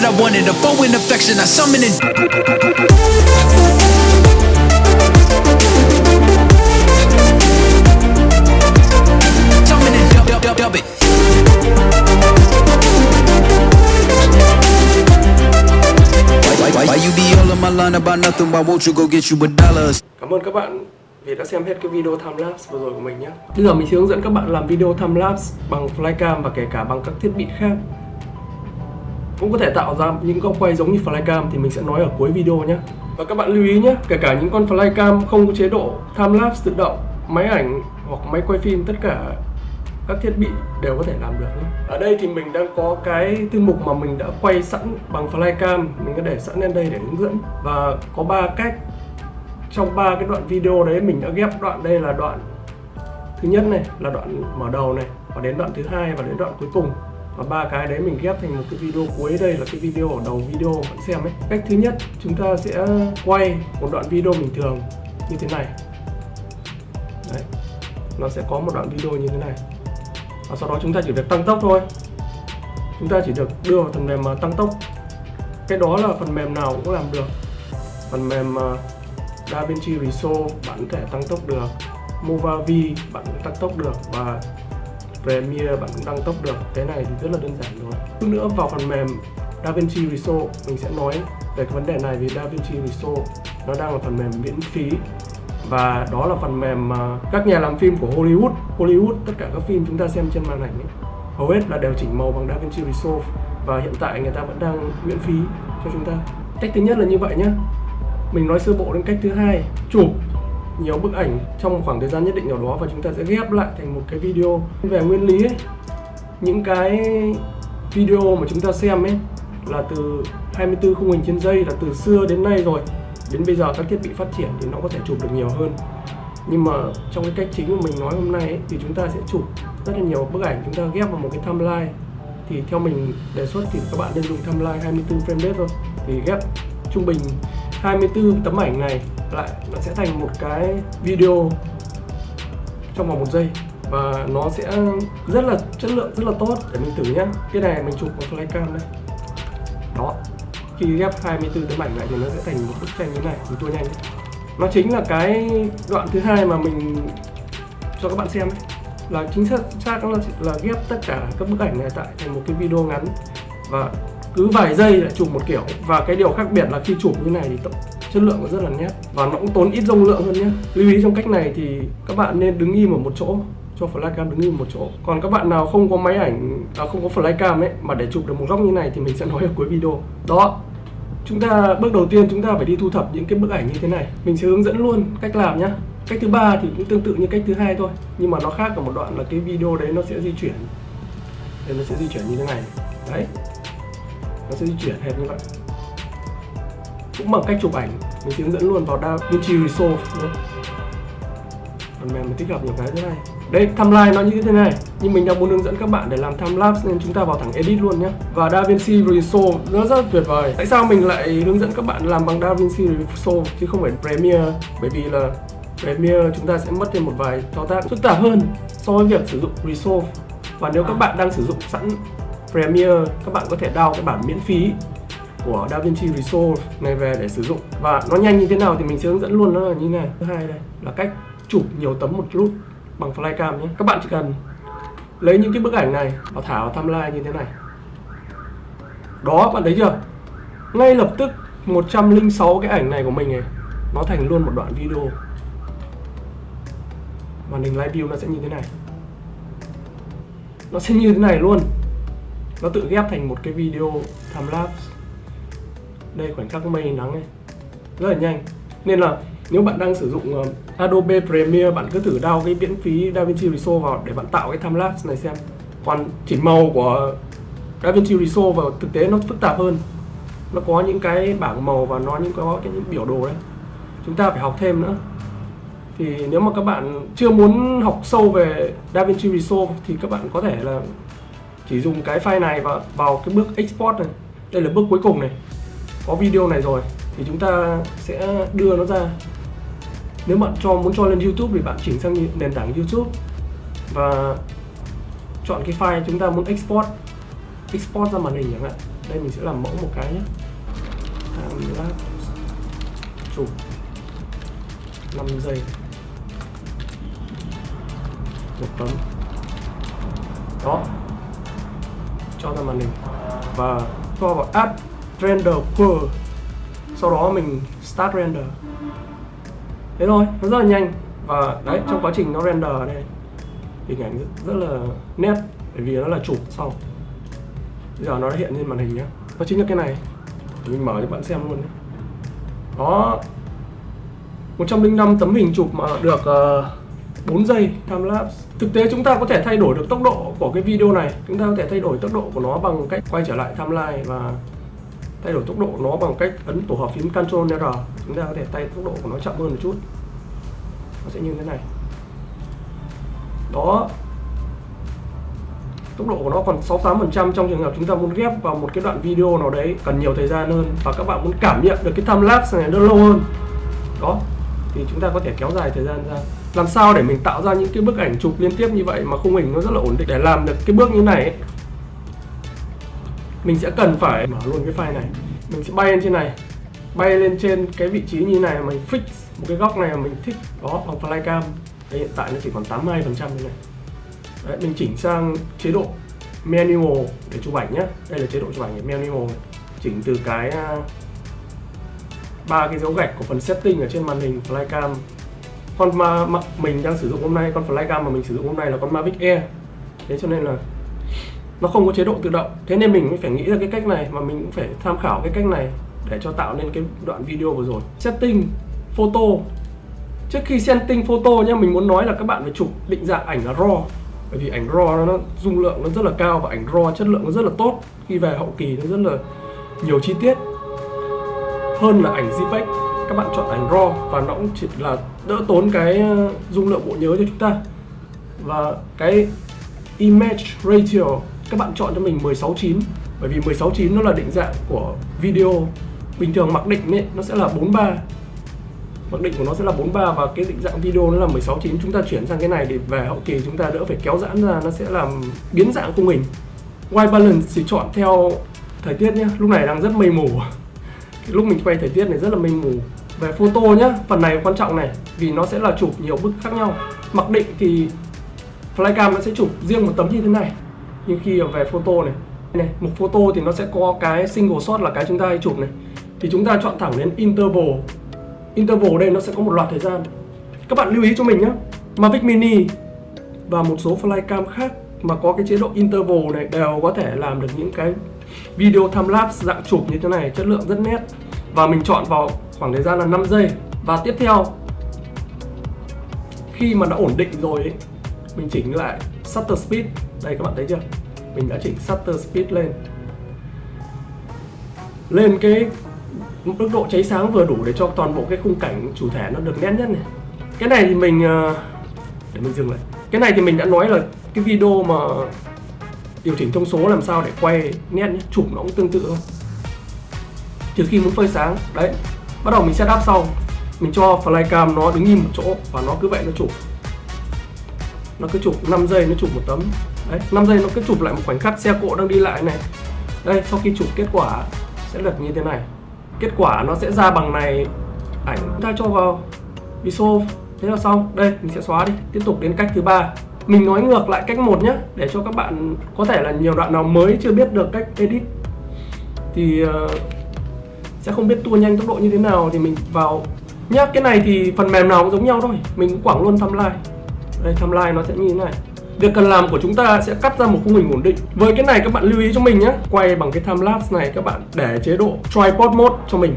that I wanted, a foe in affection, I summon it. Cảm ơn các bạn vì đã xem hết cái video timelapse vừa rồi của mình nhé. Bây giờ mình sẽ hướng dẫn các bạn làm video timelapse bằng flycam và kể cả bằng các thiết bị khác. Cũng có thể tạo ra những góc quay giống như flycam thì mình sẽ nói ở cuối video nhé. Và các bạn lưu ý nhé, kể cả những con flycam không có chế độ timelapse tự động, máy ảnh hoặc máy quay phim tất cả các thiết bị đều có thể làm được nhé. Ở đây thì mình đang có cái thư mục mà mình đã quay sẵn bằng flycam, mình có để sẵn lên đây để hướng dẫn và có ba cách trong ba cái đoạn video đấy mình đã ghép đoạn đây là đoạn thứ nhất này là đoạn mở đầu này và đến đoạn thứ hai và đến đoạn cuối cùng và ba cái đấy mình ghép thành một cái video cuối đây là cái video ở đầu video bạn xem ấy. Cách thứ nhất, chúng ta sẽ quay một đoạn video bình thường như thế này. Đấy, nó sẽ có một đoạn video như thế này. Và sau đó chúng ta chỉ việc tăng tốc thôi. Chúng ta chỉ được đưa vào phần mềm mà tăng tốc. Cái đó là phần mềm nào cũng làm được. Phần mềm à, DaVinci Resolve bạn có thể tăng tốc được. Movavi bạn cũng tăng tốc được. Và Premiere bạn cũng tăng tốc được. Cái này thì rất là đơn giản rồi chút nữa vào phần mềm DaVinci Resolve mình sẽ nói về cái vấn đề này vì DaVinci Resolve nó đang là phần mềm miễn phí. Và đó là phần mềm mà các nhà làm phim của Hollywood Hollywood tất cả các phim chúng ta xem trên màn ảnh ấy, hầu hết là đều chỉnh màu bằng DaVinci Resolve. Và hiện tại người ta vẫn đang miễn phí cho chúng ta. Cách thứ nhất là như vậy nhé mình nói sơ bộ đến cách thứ hai. Chụp nhiều bức ảnh trong một khoảng thời gian nhất định nào đó và chúng ta sẽ ghép lại thành một cái video về nguyên lý ấy, những cái video mà chúng ta xem ấy là từ 24 khung hình trên giây là từ xưa đến nay rồi. Đến bây giờ các thiết bị phát triển thì nó có thể chụp được nhiều hơn. Nhưng mà trong cái cách chính của mình nói hôm nay ấy, thì chúng ta sẽ chụp rất là nhiều bức ảnh chúng ta ghép vào một cái timeline. Thì theo mình đề xuất thì các bạn nên dùng timeline 24 frame rate thôi. Thì ghép trung bình 24 tấm ảnh này lại nó sẽ thành một cái video trong vòng một giây. Và nó sẽ rất là chất lượng rất là tốt. Để mình thử nhé cái này mình chụp bằng flycam đây. Đó. Khi ghép 24 tấm ảnh lại thì nó sẽ thành một bức tranh như này. Mình tua nhanh. Đấy. nó chính là cái đoạn thứ hai mà mình cho các bạn xem ấy. là chính xác xác là, là ghép tất cả các bức ảnh này tại thành một cái video ngắn. Và cứ vài giây lại chụp một kiểu. Và cái điều khác biệt là khi chụp như này thì chất lượng nó rất là nét. Và nó cũng tốn ít dung lượng hơn nhé. Lưu ý trong cách này thì các bạn nên đứng im ở một chỗ cho flycam đứng im một chỗ. Còn các bạn nào không có máy ảnh à, không có flycam ấy mà để chụp được một góc như này thì mình sẽ nói ở cuối video. Đó. Chúng ta bước đầu tiên chúng ta phải đi thu thập những cái bức ảnh như thế này. Mình sẽ hướng dẫn luôn cách làm nhá. Cách thứ ba thì cũng tương tự như cách thứ hai thôi. Nhưng mà nó khác ở một đoạn là cái video đấy nó sẽ di chuyển. Đây nó sẽ di chuyển như thế này. Đấy nó sẽ di chuyển hệt như vậy. Cũng bằng cách chụp ảnh mình sẽ hướng dẫn luôn vào DaVinci Resolve nữa phần mềm mình tích hợp nhiều cái thế này. Đây timeline nó như thế này. Nhưng mình đang muốn hướng dẫn các bạn để làm timelapse nên chúng ta vào thẳng edit luôn nhé. Và DaVinci Resolve nó rất tuyệt vời. Tại sao mình lại hướng dẫn các bạn làm bằng DaVinci Resolve chứ không phải Premiere bởi vì là Premiere chúng ta sẽ mất thêm một vài thao tác phức tạp hơn so với việc sử dụng Resolve. Và nếu các bạn đang sử dụng sẵn Premiere các bạn có thể download cái bản miễn phí của DaVinci Resolve này về để sử dụng. Và nó nhanh như thế nào thì mình sẽ hướng dẫn luôn, nó là như này. Thứ hai đây, là cách chụp nhiều tấm một lúc bằng flycam nhé. Các bạn chỉ cần lấy những cái bức ảnh này và thả vào timeline như thế này. Đó bạn thấy chưa? Ngay lập tức 106 cái ảnh này của mình này nó thành luôn một đoạn video. Màn hình live view nó sẽ như thế này. Nó sẽ như thế này luôn nó tự ghép thành một cái video timelapse đây khoảnh khắc mây nắng này. Rất là nhanh. Nên là nếu bạn đang sử dụng uh, Adobe Premiere bạn cứ thử download cái miễn phí DaVinci Resolve vào để bạn tạo cái timelapse này xem. Còn chỉnh màu của DaVinci Resolve vào thực tế nó phức tạp hơn. Nó có những cái bảng màu và nó những có cái những biểu đồ đấy. Chúng ta phải học thêm nữa. Thì nếu mà các bạn chưa muốn học sâu về DaVinci Resolve thì các bạn có thể là chỉ dùng cái file này và vào cái bước export này. Đây là bước cuối cùng này. Có video này rồi, thì chúng ta sẽ đưa nó ra. Nếu bạn cho, muốn cho lên YouTube thì bạn chỉnh sang nền tảng YouTube và chọn cái file chúng ta muốn export. Export ra màn hình chẳng hạn. Đây mình sẽ làm mẫu một cái nhé. Time chụp. 5 giây. Một tấm. Đó cho ra màn hình. Và cho vào add render per sau đó mình start render. Thế thôi nó rất là nhanh. Và đấy trong quá trình nó render đây hình ảnh rất, rất là nét bởi vì nó là chụp sau. Bây giờ nó đã hiện lên màn hình nhá. Nó chính là cái này. Mình mở cho bạn xem luôn đó. 105 tấm hình chụp mà được uh, 4 giây time lapse. Thực tế chúng ta có thể thay đổi được tốc độ của cái video này. Chúng ta có thể thay đổi tốc độ của nó bằng cách quay trở lại timeline và thay đổi tốc độ nó bằng cách ấn tổ hợp phím Ctrl R. Chúng ta có thể thay tốc độ của nó chậm hơn một chút. Nó sẽ như thế này. Đó. Tốc độ của nó còn 68% trong trường hợp chúng ta muốn ghép vào một cái đoạn video nào đấy cần nhiều thời gian hơn và các bạn muốn cảm nhận được cái time lapse này nó lâu hơn. Đó. Thì chúng ta có thể kéo dài thời gian ra làm sao để mình tạo ra những cái bức ảnh chụp liên tiếp như vậy mà khung hình nó rất là ổn định? Để làm được cái bước như này ấy, mình sẽ cần phải mở luôn cái file này. Mình sẽ bay lên trên này bay lên trên cái vị trí như này mình fix một cái góc này mà mình thích. Đó bằng flycam đây hiện tại nó chỉ còn 82 phần trăm như này. Đấy, mình chỉnh sang chế độ manual để chụp ảnh nhé đây là chế độ chụp ảnh manual này. chỉnh từ cái à, ba cái dấu gạch của phần setting ở trên màn hình flycam con mà, mà mình đang sử dụng hôm nay con flycam mà mình sử dụng hôm nay là con Mavic Air. Thế cho nên là nó không có chế độ tự động. Thế nên mình mới phải nghĩ ra cái cách này mà mình cũng phải tham khảo cái cách này để cho tạo nên cái đoạn video vừa rồi. Setting photo. Trước khi setting photo nhá mình muốn nói là các bạn phải chụp định dạng ảnh là raw. Bởi vì ảnh raw nó, nó dung lượng nó rất là cao và ảnh raw chất lượng nó rất là tốt. Khi về hậu kỳ nó rất là nhiều chi tiết hơn là ảnh JPEG các bạn chọn ảnh RAW và nó cũng chỉ là đỡ tốn cái ờ, dung lượng bộ nhớ cho chúng ta. Và cái image ratio, các bạn chọn cho mình 16:9 bởi vì 16:9 nó là định dạng của video. Bình thường mặc định ấy, nó sẽ là 43 mặc định của nó sẽ là 43 và cái định dạng video nó là 16:9 chúng ta chuyển sang cái này để về hậu kỳ chúng ta đỡ phải kéo giãn ra, nó sẽ làm biến dạng khung hình. White balance thì chọn theo thời tiết nhé. Lúc này đang rất mây mù. Lúc mình quay thời tiết này rất là mây mù về photo nhá, phần này quan trọng này, vì nó sẽ là chụp nhiều bức khác nhau. Mặc định thì flycam nó sẽ chụp riêng một tấm như thế này. Nhưng khi về photo này này mục photo thì nó sẽ có cái single shot là cái chúng ta hay chụp này. Thì chúng ta chọn thẳng đến interval. Interval đây nó sẽ có một loạt thời gian. Các bạn lưu ý cho mình nhé Mavic Mini và một số flycam khác mà có cái chế độ interval này đều có thể làm được những cái video time lapse dạng chụp như thế này, chất lượng rất nét và mình chọn vào khoảng thời gian là 5 giây. Và tiếp theo khi mà đã ổn định rồi ấy, mình chỉnh lại shutter speed. Đây các bạn thấy chưa? Mình đã chỉnh shutter speed lên. Lên cái mức độ cháy sáng vừa đủ để cho toàn bộ cái khung cảnh chủ thể nó được nét nhất này. Cái này thì mình ờ, để mình dừng lại. Cái này thì mình đã nói là cái video mà điều chỉnh thông số làm sao để quay nét nhé. chụp nó cũng tương tự thôi trừ khi muốn phơi sáng. Đấy bắt đầu mình setup xong mình cho flycam nó đứng im một chỗ và nó cứ vậy nó chụp. Nó cứ chụp 5 giây nó chụp một tấm. Đấy 5 giây nó cứ chụp lại một khoảnh khắc xe cộ đang đi lại này. Đây sau khi chụp kết quả sẽ được như thế này. Kết quả nó sẽ ra bằng này. Ảnh chúng ta cho vào. ISO thế là xong. Đây mình sẽ xóa đi. Tiếp tục đến cách thứ ba. Mình nói ngược lại cách một nhé để cho các bạn có thể là nhiều đoạn nào mới chưa biết được cách edit. Thì uh, sẽ không biết tua nhanh tốc độ như thế nào thì mình vào. Nhá, cái này thì phần mềm nào cũng giống nhau thôi. Mình cũng quảng luôn timeline. Đây, timeline nó sẽ như thế này. Việc cần làm của chúng ta sẽ cắt ra một khung hình ổn định. Với cái này các bạn lưu ý cho mình nhé quay bằng cái time lapse này các bạn để chế độ tripod mode cho mình.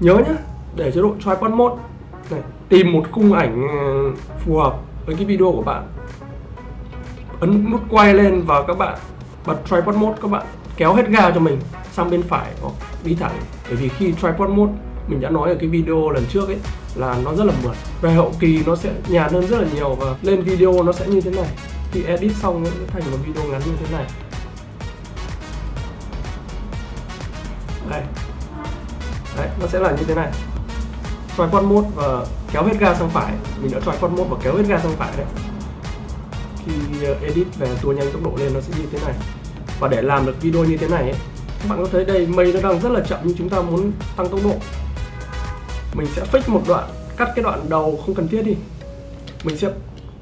Nhớ nhé để chế độ tripod mode. Này, tìm một khung ảnh ờ, phù hợp với cái video của bạn. Ấn nút quay lên và các bạn bật tripod mode các bạn kéo hết ga cho mình sang bên phải hoặc đi thẳng. Bởi vì khi tripod mode, mình đã nói ở cái video lần trước ấy, là nó rất là mượt. Về hậu kỳ nó sẽ nhàn hơn rất là nhiều và lên video nó sẽ như thế này. Khi edit xong nó sẽ thành một video ngắn như thế này. Đây. Đấy, nó sẽ là như thế này. Tripod mode và kéo hết ga sang phải. Mình đã tripod mode và kéo hết ga sang phải đấy. Khi ờ, edit về tua nhanh tốc độ lên, nó sẽ như thế này và để làm được video như thế này ấy, các bạn có thấy đây mây nó đang rất là chậm nhưng chúng ta muốn tăng tốc độ. Mình sẽ fix một đoạn cắt cái đoạn đầu không cần thiết đi. Mình sẽ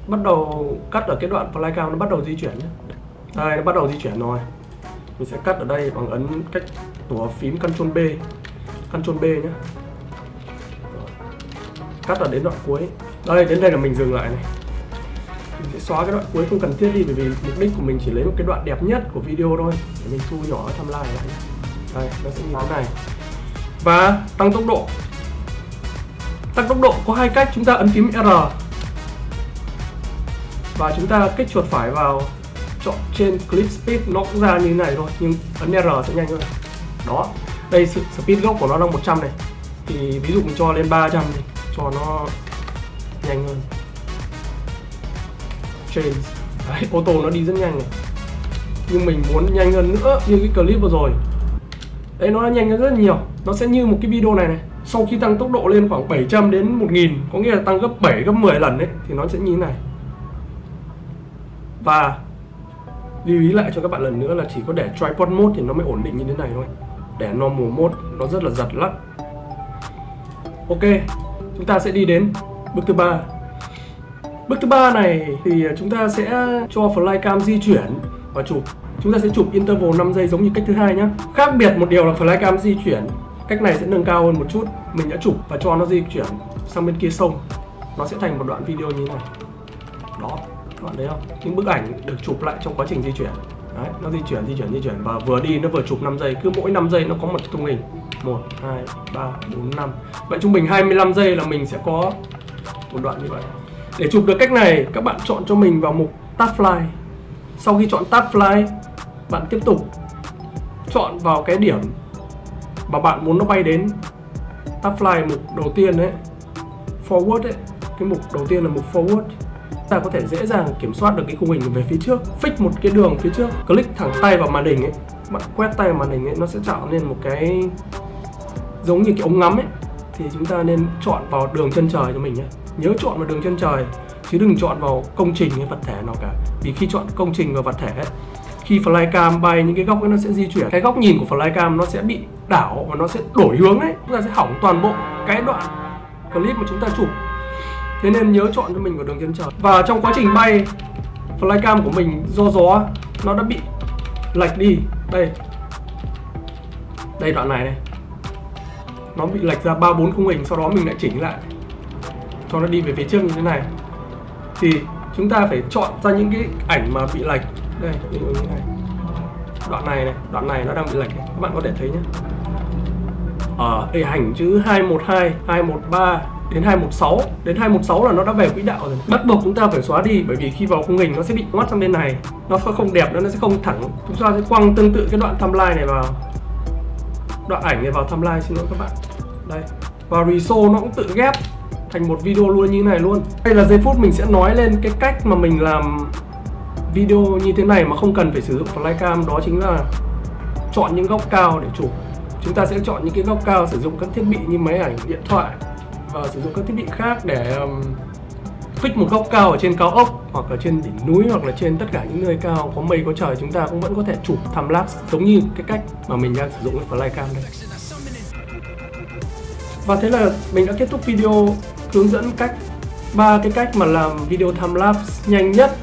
bắt đầu cắt ở cái đoạn flycam nó bắt đầu di chuyển nhé. Đây nó bắt đầu di chuyển rồi. Mình sẽ cắt ở đây bằng ấn cách tủa phím Ctrl B Ctrl B nhé. Cắt ở đến đoạn cuối. Đây đến đây là mình dừng lại này mình sẽ xóa cái đoạn cuối không cần thiết đi, bởi vì mục đích của mình chỉ lấy một cái đoạn đẹp nhất của video thôi. Để mình thu nhỏ tham timeline lại đây, nó sẽ như thế này. Và tăng tốc độ. Tăng tốc độ có hai cách chúng ta ấn phím R. Và chúng ta kích chuột phải vào chọn trên clip speed nó cũng ra như thế này thôi, nhưng ấn R sẽ nhanh hơn. Đó, đây sự speed gốc của nó đang 100 này. Thì ví dụ mình cho lên 300 đi, cho nó nhanh hơn change đấy, ô tô nó đi rất nhanh này. Nhưng mình muốn nhanh hơn nữa như cái clip vừa rồi. Đấy nó đã nhanh hơn rất nhiều. Nó sẽ như một cái video này này. Sau khi tăng tốc độ lên khoảng 700 đến 1000 có nghĩa là tăng gấp 7 gấp 10 lần đấy thì nó sẽ như thế này. Và lưu ý lại cho các bạn lần nữa là chỉ có để tripod mode thì nó mới ổn định như thế này thôi. Để normal mode nó rất là giật lắc ok chúng ta sẽ đi đến bước thứ ba bước thứ ba này thì chúng ta sẽ cho flycam di chuyển và chụp. Chúng ta sẽ chụp interval 5 giây giống như cách thứ hai nhé khác biệt một điều là flycam di chuyển cách này sẽ nâng cao hơn một chút. Mình đã chụp và cho nó di chuyển sang bên kia sông. Nó sẽ thành một đoạn video như thế này. Đó các bạn thấy không? Những bức ảnh được chụp lại trong quá trình di chuyển. Đấy, nó di chuyển di chuyển di chuyển. Và vừa đi nó vừa chụp 5 giây. Cứ mỗi 5 giây nó có một khung hình. 1 2 3 4 5 vậy trung bình 25 giây là mình sẽ có một đoạn như vậy để chụp được cách này, các bạn chọn cho mình vào mục tab fly sau khi chọn tab fly bạn tiếp tục chọn vào cái điểm mà bạn muốn nó bay đến. Tab fly mục đầu tiên đấy forward ấy, cái mục đầu tiên là mục forward. Ta có thể dễ dàng kiểm soát được cái khung hình về phía trước, fix một cái đường phía trước, click thẳng tay vào màn hình ấy. Bạn quét tay vào màn hình ấy, nó sẽ tạo nên một cái giống như cái ống ngắm ấy. Thì chúng ta nên chọn vào đường chân trời cho mình nhé nhớ chọn vào đường chân trời chứ đừng chọn vào công trình hay vật thể nào cả. Vì khi chọn công trình và vật thể ấy, khi flycam bay những cái góc ấy nó sẽ di chuyển. Cái góc nhìn của flycam nó sẽ bị đảo và nó sẽ đổi hướng ấy. Chúng ta sẽ hỏng toàn bộ cái đoạn clip mà chúng ta chụp. Thế nên nhớ chọn cho mình vào đường chân trời. Và trong quá trình bay flycam của mình do gió nó đã bị lệch đi. Đây. Đây đoạn này này. Nó bị lệch ra ba bốn khung hình sau đó mình lại chỉnh lại cho nó đi về phía trước như thế này. Thì chúng ta phải chọn ra những cái ảnh mà bị lệch. Đây ví dụ như này. Đoạn này này đoạn này nó đang bị lệch này. các bạn có thể thấy nhé. Ờ, Ở à, ảnh chữ 212 213 đến 216 đến 216 là nó đã về quỹ đạo rồi. Bắt buộc chúng ta phải xóa đi bởi vì khi vào khung hình nó sẽ bị ngoắt sang bên này. Nó sẽ không đẹp nữa nó sẽ không thẳng. Chúng ta sẽ quăng tương tự cái đoạn timeline này vào. Đoạn ảnh này vào timeline xin lỗi các bạn. Đây. Và reso nó cũng tự ghép thành một video luôn như thế này luôn. Đây là giây phút mình sẽ nói lên cái cách mà mình làm video như thế này mà không cần phải sử dụng flycam đó chính là chọn những góc cao để chụp. Chúng ta sẽ chọn những cái góc cao sử dụng các thiết bị như máy ảnh điện thoại và sử dụng các thiết bị khác để um, fix một góc cao ở trên cao ốc hoặc ở trên đỉnh núi hoặc là trên tất cả những nơi cao có mây có trời. Chúng ta cũng vẫn có thể chụp tham lapse giống như cái cách mà mình đang sử dụng cái flycam đây. Và thế là mình đã kết thúc video hướng dẫn cách, ba cái cách mà làm video time lapse nhanh nhất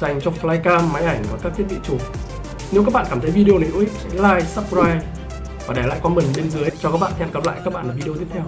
dành cho flycam, máy ảnh và các thiết bị chụp. Nếu các bạn cảm thấy video này hữu ích, hãy like, subscribe và để lại comment bên dưới. Cho các bạn, hẹn gặp lại các bạn ở video tiếp theo.